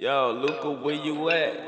Yo, Luca, where you at?